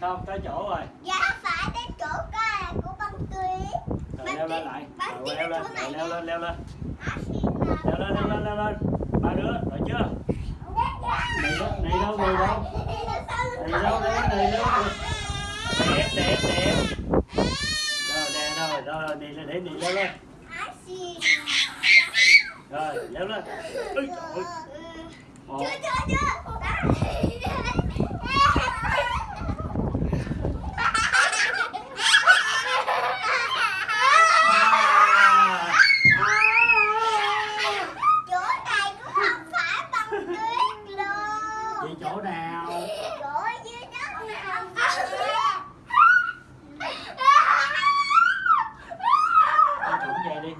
không? Tới chỗ rồi. Dạ phải đến chỗ coi là của băng tuyết rồi leo lên lại. rồi leo lên rồi leo lên leo lên. Leo lên leo lên leo lên. Ba đứa rồi chưa? Này đâu này đâu này đâu? Này đâu này này đâu? Đẹp đẹp đẹp. Rồi nè rồi rồi đi lên để đi leo lên. Rồi leo lên. Ôi, trời ơi. Một, chưa chưa chưa Vậy chỗ nào? Chỗ dưới đất nào? Vậy đi.